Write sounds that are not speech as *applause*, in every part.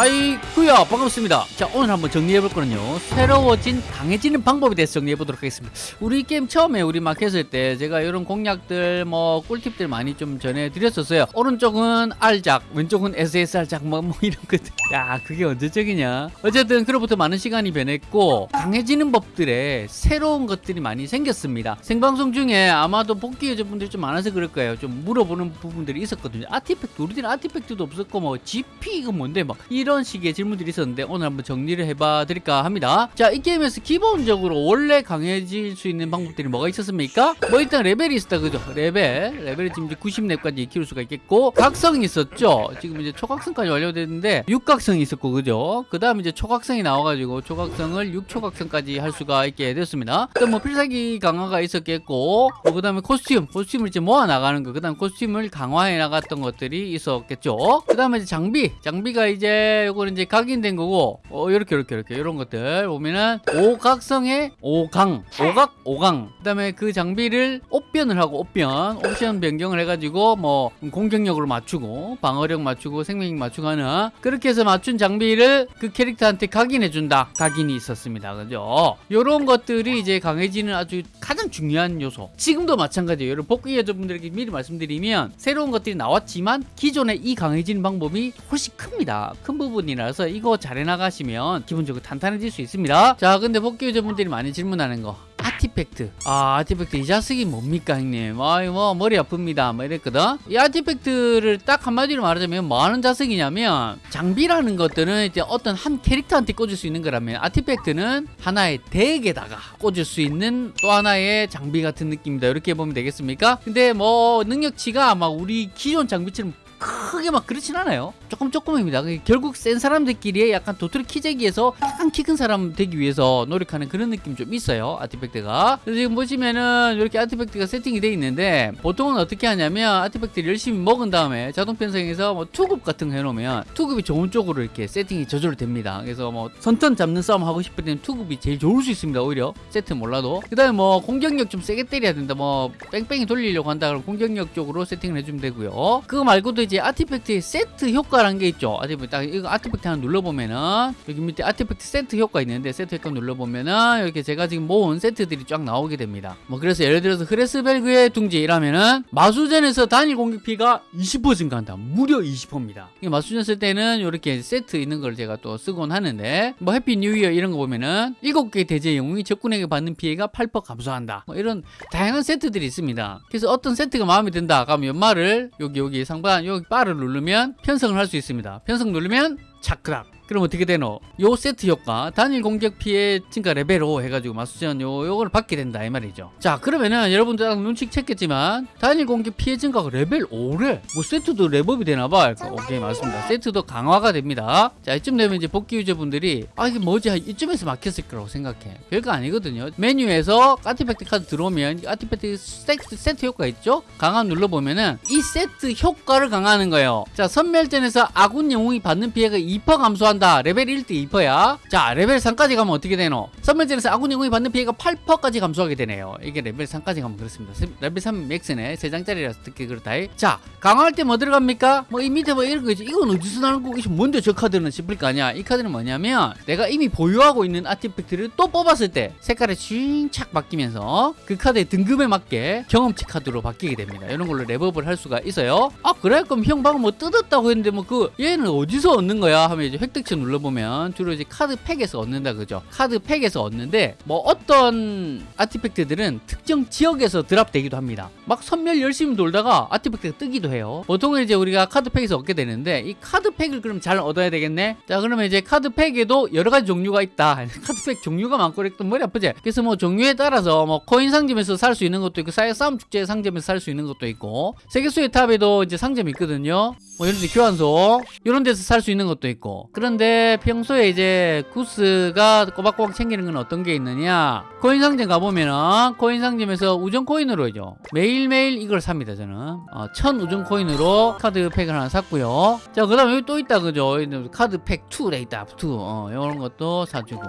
하이구야 반갑습니다. 자 오늘 한번 정리해 볼 거는요. 새로워진 강해지는 방법에 대해서 정리해 보도록 하겠습니다. 우리 게임 처음에 우리 막 했을 때 제가 이런 공략들 뭐 꿀팁들 많이 좀 전해 드렸었어요. 오른쪽은 R작 왼쪽은 SSR작 뭐, 뭐 이런 것들 야 그게 언제적이냐? 어쨌든 그로부터 많은 시간이 변했고 강해지는 법들에 새로운 것들이 많이 생겼습니다. 생방송 중에 아마도 복귀 유저분들이 좀 많아서 그럴 거예요. 좀 물어보는 부분들이 있었거든요. 아티팩트 우리들은 아티팩트도 없었고 뭐 GP 이거 뭔데 막 이런 식의 질문들이 있었는데 오늘 한번 정리를 해봐 드릴까 합니다. 자 이 게임에서 기본적으로 원래 강해질 수 있는 방법들이 뭐가 있었습니까? 뭐 일단 레벨이 있었다 그죠? 레벨. 레벨이 지금 이제 90렙까지 키울 수가 있겠고 각성이 있었죠? 지금 이제 초각성까지 완료됐는데 육각성이 있었고 그죠? 그 다음 이제 초각성이 나와가지고 초각성을 6초각성까지 할 수가 있게 됐습니다. 또뭐 필살기 강화가 있었겠고 뭐 그 다음에 코스튬. 코스튬을 이제 모아 나가는 거그 다음 코스튬을 강화해 나갔던 것들이 있었겠죠? 그 다음에 장비. 장비가 이제 요거는 이제 각인된 거고 어 요렇게 요렇게 요렇게. 이런 것들 보면은 오각성의 오강 오각 오강. 그 다음에 그 장비를 옵변을 하고 옵변 옵션 변경을 해가지고 뭐 공격력으로 맞추고 방어력 맞추고 생명력 맞추고 하는 그렇게 해서 맞춘 장비를 그 캐릭터한테 각인해 준다. 각인이 있었습니다. 그죠? 요런 것들이 이제 강해지는 아주 가장 중요한 요소. 지금도 마찬가지예요. 여러분 복귀 여자분들에게 미리 말씀드리면 새로운 것들이 나왔지만 기존의 이 강해지는 방법이 훨씬 큽니다. 큰 부분이라서 이거 잘 해나가시면 기본적으로 탄탄해질 수 있습니다. 자 근데 복귀 여자분들이 많이 질문하는 거. 아티팩트. 아 아티팩트. 이 자식이 뭡니까 형님? 아이 뭐 머리 아픕니다. 뭐 이랬거든? 이 아티팩트를 딱 한마디로 말하자면 뭐 하는 자식이냐면 장비라는 것들은 이제 어떤 한 캐릭터한테 꽂을 수 있는 거라면 아티팩트는 하나의 덱에다가 꽂을 수 있는 또 하나의 장비 같은 느낌이다. 이렇게 보면 되겠습니까? 근데 뭐 능력치가 막 우리 기존 장비처럼 크게 막 그렇진 않아요. 조금 조금입니다. 결국 센 사람들끼리 약간 도토리 키재기에서 약간 키 큰 사람 되기 위해서 노력하는 그런 느낌 좀 있어요 아티팩트가. 지금 보시면은 이렇게 아티팩트가 세팅이 되어 있는데 보통은 어떻게 하냐면 아티팩트를 열심히 먹은 다음에 자동 편성해서 뭐 투급 같은 거 해놓으면 투급이 좋은 쪽으로 이렇게 세팅이 저절로 됩니다. 그래서 뭐 선턴 잡는 싸움 하고 싶을 때는 투급이 제일 좋을 수 있습니다 오히려. 세트 몰라도. 그 다음에 뭐 공격력 좀 세게 때려야 된다. 뭐 뺑뺑이 돌리려고 한다 그러면 공격력 쪽으로 세팅을 해주면 되고요. 그거 말고도 이제 아티팩트의 세트 효과라는 게 있죠. 딱 이거 아티팩트 하나 눌러보면은 여기 밑에 아티팩트 세트 효과 있는데 세트 효과 눌러보면은 이렇게 제가 지금 모은 세트들이 쫙 나오게 됩니다. 뭐 그래서 예를 들어서 흐레스벨그의 둥지 이라면은 마수전에서 단일 공격 피해가 20% 증가한다. 무려 20%입니다. 마수전 쓸 때는 이렇게 세트 있는 걸 제가 또 쓰곤 하는데 뭐 Happy New Year 이런 거 보면은 7개 대죄 영웅이 적군에게 받는 피해가 8% 감소한다. 뭐 이런 다양한 세트들이 있습니다. 그래서 어떤 세트가 마음에 든다. 그러면 연말을 여기 여기 상반 여기 바를 누르면 편성을 할 수 있습니다. 편성 누르면 차크락 그럼 어떻게 되노? 요 세트 효과 단일 공격 피해 증가 레벨 5 해가지고 마수전 요 요걸 받게 된다 이 말이죠. 자 그러면은 여러분들 딱 눈치 챘겠지만 단일 공격 피해 증가가 레벨 5래. 뭐 세트도 레벨이 되나봐. 오케이 맞습니다. 세트도 강화가 됩니다. 자 이쯤 되면 이제 복귀 유저분들이 아 이게 뭐지 이쯤에서 막혔을 거라고 생각해. 별거 아니거든요. 메뉴에서 아티팩트 카드 들어오면 아티팩트 세트, 세트 효과 있죠? 강화 눌러보면은 이 세트 효과를 강화하는 거예요. 자 선멸전에서 아군 영웅이 받는 피해가 2% 감소한 다. 레벨 1대 2%야. 자, 레벨 3까지 가면 어떻게 되노? 선멸전에서 아군 영웅이 받는 피해가 8%까지 감소하게 되네요. 이게 레벨 3까지 가면 그렇습니다. 레벨 3 max네. 3장짜리라서 특히 그렇다. 자, 강화할 때 뭐 들어갑니까? 뭐 이 밑에 뭐 이런 거 있지. 이건 어디서 나는 거? 이게 뭔데 저 카드는 싶을 거 아니야? 이 카드는 뭐냐면 내가 이미 보유하고 있는 아티팩트를 또 뽑았을 때 색깔이 쉥착 바뀌면서 그 카드의 등급에 맞게 경험치 카드로 바뀌게 됩니다. 이런 걸로 렙업을 할 수가 있어요. 아, 그래? 그럼 형 방금 뭐 뜯었다고 했는데 뭐 그 얘는 어디서 얻는 거야? 하면 이제 획득 텍스 눌러보면 주로 이제 카드 팩에서 얻는다 그죠. 카드 팩에서 얻는데 뭐 어떤 아티팩트들은 특정 지역에서 드랍되기도 합니다. 막 선멸 열심히 돌다가 아티팩트가 뜨기도 해요. 보통은 이제 우리가 카드 팩에서 얻게 되는데 이 카드 팩을 그럼 잘 얻어야 되겠네? 자 그러면 이제 카드 팩에도 여러 가지 종류가 있다. *laughs* 카드 팩 종류가 많고 이랬던 머리 아프지? 그래서 뭐 종류에 따라서 뭐 코인 상점에서 살 수 있는 것도 있고 싸움 축제 상점에서 살 수 있는 것도 있고 세계수의 탑에도 이제 상점이 있거든요 뭐 이런 데 교환소 이런 데서 살 수 있는 것도 있고. 그런데 평소에 이제 구스가 꼬박꼬박 챙기는 건 어떤 게 있느냐? 코인 상점 가보면은 코인 상점에서 우정 코인으로죠 매일매일 이걸 삽니다 저는. 어, 천 우정 코인으로 카드 팩을 하나 샀고요. 자그 다음에 여기 또 있다 그죠? 카드 팩 2래 있다 2 어, 이런 것도 사주고.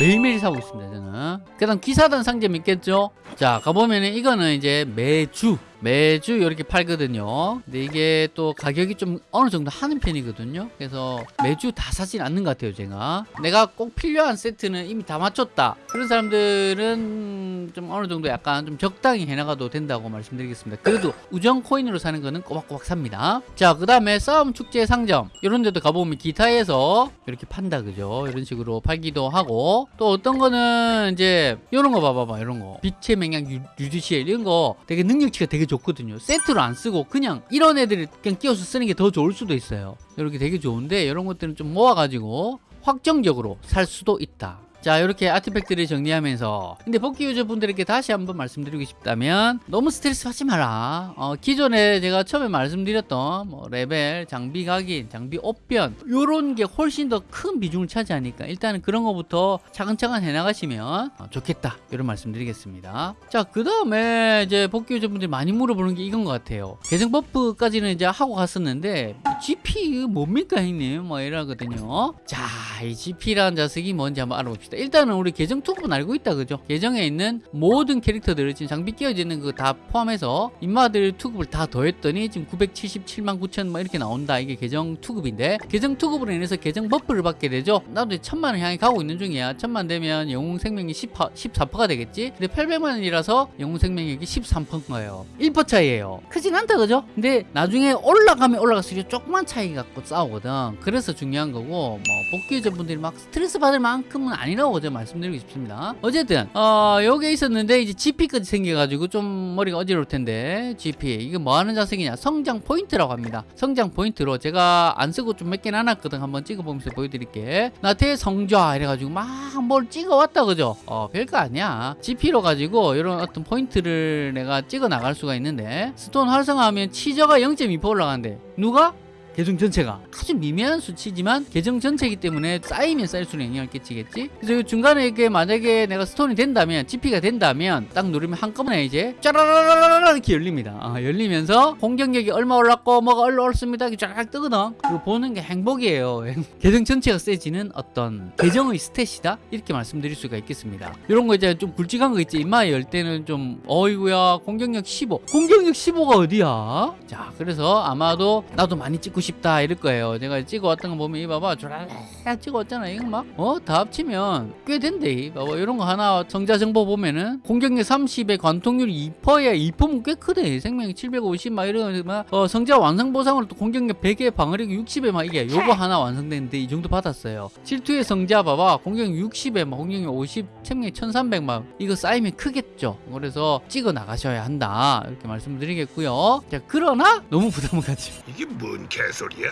매일매일 사고 있습니다 저는. 그 다음 기사단 상점 있겠죠? 자 가보면은 이거는 이제 매주 매주 이렇게 팔거든요. 근데 이게 또 가격이 좀 어느 정도 하는 편이거든요. 그래서 매주 다 사진 않는 것 같아요, 제가. 내가 꼭 필요한 세트는 이미 다 맞췄다. 그런 사람들은 좀 어느 정도 약간 좀 적당히 해나가도 된다고 말씀드리겠습니다. 그래도 우정 코인으로 사는 거는 꼬박꼬박 삽니다. 자, 그 다음에 싸움 축제 상점. 이런 데도 가보면 기타에서 이렇게 판다, 그죠? 이런 식으로 팔기도 하고 또 어떤 거는 이제 이런 거 봐봐봐, 이런 거. 빛의 맹약 유- 유지시엘 이런 거 되게 능력치가 되게 좋거든요. 세트로 안 쓰고 그냥 이런 애들을 그냥 끼워서 쓰는 게 더 좋을 수도 있어요. 이렇게 되게 좋은데 이런 것들은 좀 모아가지고 확정적으로 살 수도 있다. 자 이렇게 아티팩트를 정리하면서 근데 복귀 유저분들에게 다시 한번 말씀드리고 싶다면 너무 스트레스 받지 마라. 어, 기존에 제가 처음에 말씀드렸던 뭐 레벨 장비 각인 장비 옵변 요런 게 훨씬 더 큰 비중을 차지하니까 일단은 그런 거부터 차근차근 해나가시면 어, 좋겠다. 이런 말씀드리겠습니다. 자 그 다음에 이제 복귀 유저분들이 많이 물어보는 게 이건 것 같아요. 계정 버프까지는 이제 하고 갔었는데 GP 뭡니까 형님? 뭐 이러거든요. 자 이 GP라는 자슥이 뭔지 한번 알아봅시다 일단은 우리 계정 투급은 알고 있다 그죠? 계정에 있는 모든 캐릭터들 지금 장비 끼워져 있는 거다 포함해서 인마들 투급을 다 더했더니 지금 977만 9천 뭐 이렇게 나온다. 이게 계정 투급인데 계정 투급으로 인해서 계정 버프를 받게 되죠. 나도 천만을 향해 가고 있는 중이야. 천만 되면 영웅 생명이 10%, 14%가 되겠지? 근데 800만원이라서 영웅 생명력이 13%인 거예요. 1% 차이예요. 크진 않다 그죠? 근데 나중에 올라가면 올라갈수록 조그만 차이 갖고 싸우거든. 그래서 중요한 거고 뭐 복귀 유저분들이 막 스트레스 받을 만큼은 아니라 고 제가 말씀드리고 싶습니다. 어쨌든 어 요게 있었는데 이제 GP까지 생겨가지고 좀 머리가 어지러울 텐데 GP 이게 뭐 하는 자슥이냐? 성장 포인트라고 합니다. 성장 포인트로 제가 안 쓰고 좀 몇 개 놔뒀거든. 한번 찍어보면서 보여드릴게. 나태 성좌 이래가지고 막 뭘 찍어왔다 그죠? 어 별거 아니야. GP로 가지고 이런 어떤 포인트를 내가 찍어 나갈 수가 있는데 스톤 활성화하면 치저가 0.2% 올라가는데 누가? 계정 전체가. 아주 미미한 수치지만 계정 전체이기 때문에 쌓이면 쌓일수록 영향을 끼치겠지? 그래서 이 중간에 이게 만약에 내가 스톤이 된다면 GP가 된다면 딱 누르면 한꺼번에 이제 짜라라라라 이렇게 열립니다. 아, 열리면서 공격력이 얼마 올랐고 뭐가 얼마 올랐습니다. 이렇게 쫙 뜨거든. 그거 보는 게 행복이에요. *laughs* 계정 전체가 세지는 어떤 계정의 스탯이다? 이렇게 말씀드릴 수가 있겠습니다. 이런 거 이제 좀 굵직한 거 있지? 인마에 열 때는 좀 어이구야 공격력 15 공격력 15가 어디야? 자 그래서 아마도 나도 많이 찍고 싶다 이럴 거예요. 제가 찍어왔던 거 보면 이 봐봐 쭈랄라 찍어왔잖아 이거 막어다 합치면 꽤 된대 이 봐봐. 이런 거 하나 정자 정보 보면은 공격력 30에 관통률이 2%야 2%면 꽤 크대. 생명이 750 막 이런 막 어, 성자 완성 보상으로 또 공격력 100에 방어력 60에 막 이게 요거 하나 완성됐는데 이 정도 받았어요. 질투의 성자 봐봐. 공격력 60에 막 공격력 50 생명이 1300 막 이거 쌓이면 크겠죠. 그래서 찍어 나가셔야 한다. 이렇게 말씀드리겠고요. 자 그러나 너무 부담을 갖지 이게 뭔 개 소리야?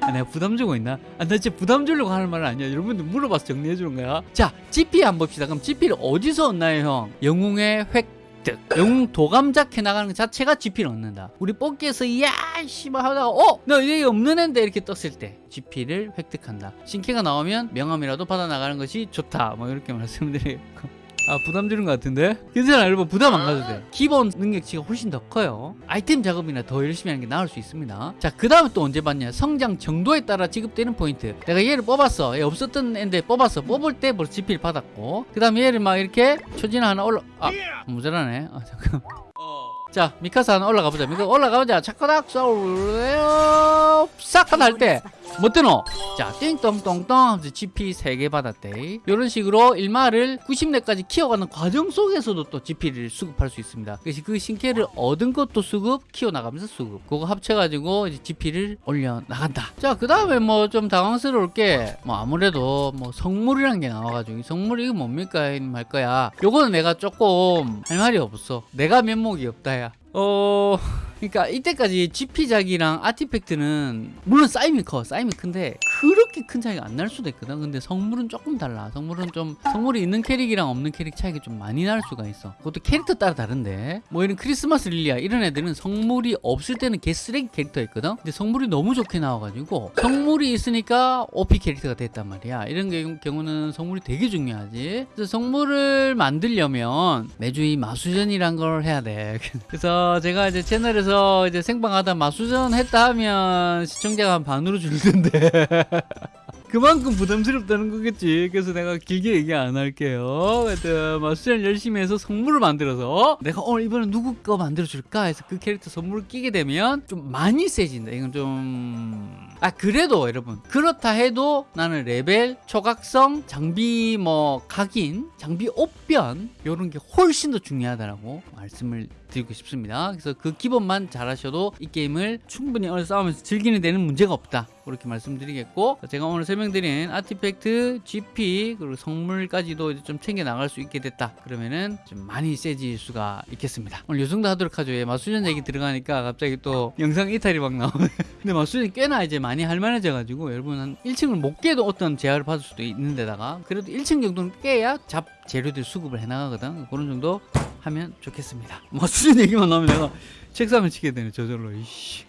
아, 내가 부담 주고 있나? 아, 나 진짜 부담 주려고 하는 말은 아니야. 여러분들 물어봐서 정리해 주는 거야. 자, GP 한번 봅시다. 그럼 GP를 어디서 얻나요, 형? 영웅의 획득. 영웅 도감작 해나가는 것 자체가 GP를 얻는다. 우리 뽑기에서, 야, 씨발 하다가, 어? 나 이게 없는 앤데 이렇게 떴을 때. GP를 획득한다. 신캐가 나오면 명함이라도 받아 나가는 것이 좋다. 뭐 이렇게 *laughs* 말씀드리고. 아 부담 주는 것 같은데? 괜찮아 여러분. 부담 안 가도 돼. 기본 능력치가 훨씬 더 커요. 아이템 작업이나 더 열심히 하는 게 나을 수 있습니다. 자그 다음에 또 언제 봤냐? 성장 정도에 따라 지급되는 포인트. 내가 얘를 뽑았어. 얘 없었던 애인데 뽑았어. 뽑을 때 벌써 GP를 받았고. 그 다음에 얘를 막 이렇게 초진 하나 올라 아 모자라네. 아 잠깐 자 미카사 하나 올라가 보자. 미카 올라가보자. 차카닥 쏘 싹하다 할때 뭐 뜨노? 자, 띵똥똥똥 GP 3개 받았대. 이런 식으로 일마를 90렙까지 키워가는 과정 속에서도 또 GP를 수급할 수 있습니다. 그래서 그 신캐를 얻은 것도 수급, 키워나가면서 수급. 그거 합쳐가지고 이제 GP를 올려나간다. 자, 그 다음에 뭐 좀 당황스러울 게, 뭐 아무래도 뭐 성물이라는 게 나와가지고, 이 성물이 뭡니까? 이할 거야. 요거는 내가 조금 할 말이 없어. 내가 면목이 없다, 야. 어... 그러니까 이때까지 GP작이랑 아티팩트는 물론 쌓이면 커 쌓이면 큰데 그렇게 큰 차이가 안 날 수도 있거든. 근데 성물은 조금 달라. 성물은 좀 성물이 있는 캐릭이랑 없는 캐릭 차이가 좀 많이 날 수가 있어. 그것도 캐릭터 따라 다른데. 뭐 이런 크리스마스 릴리아 이런 애들은 성물이 없을 때는 개 쓰레기 캐릭터였거든. 근데 성물이 너무 좋게 나와가지고 성물이 있으니까 OP 캐릭터가 됐단 말이야. 이런 게- 경우는 성물이 되게 중요하지. 그래서 성물을 만들려면 매주 이 마수전이란 걸 해야 돼. *laughs* 그래서 제가 이제 채널에서 이제 생방하다 마수전 했다 하면 시청자가 한 반으로 줄던데 *laughs* 그만큼 부담스럽다는 거겠지. 그래서 내가 길게 얘기 안 할게요. 하여튼 뭐 수련 열심히 해서 선물을 만들어서 내가 오늘 이번에 누구 거 만들어 줄까 해서 그 캐릭터 선물을 끼게 되면 좀 많이 세진다. 이건 좀 아 그래도 여러분 그렇다 해도 나는 레벨 초각성 장비 뭐 각인 장비 옵변 요런 게 훨씬 더 중요하다라고 말씀을 드리고 싶습니다. 그래서 그 기본만 잘하셔도 이 게임을 충분히 오늘 싸우면서 즐기는 데는 문제가 없다. 그렇게 말씀드리겠고 제가 오늘 설명드린 아티팩트 GP 그리고 성물까지도 좀 챙겨 나갈 수 있게 됐다. 그러면은 좀 많이 세질 수가 있겠습니다. 오늘 요 정도 하도록 하죠. 예, 마수전 얘기 들어가니까 갑자기 또 영상 이탈이 막 나오네. *laughs* 근데 마수전이 꽤나 이제 많이 할만해져 가지고 여러분 한 1층을 못 깨도 어떤 제한을 받을 수도 있는 데다가 그래도 1층 정도는 깨야 잡 재료들 수급을 해 나가거든. 그런 정도 하면 좋겠습니다. 마수전 얘기만 나오면 내가 책상을 치게 되네 저절로. 이씨